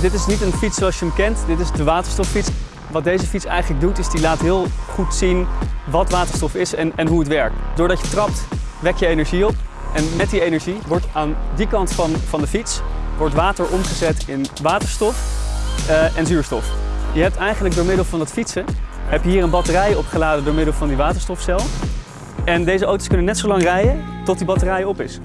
Dit is niet een fiets zoals je hem kent, dit is de waterstoffiets. Wat deze fiets eigenlijk doet, is die laat heel goed zien wat waterstof is en, en hoe het werkt. Doordat je trapt, wek je energie op. En met die energie wordt aan die kant van, van de fiets wordt water omgezet in waterstof eh, en zuurstof. Je hebt eigenlijk door middel van het fietsen, heb je hier een batterij opgeladen door middel van die waterstofcel. En deze auto's kunnen net zo lang rijden tot die batterij op is.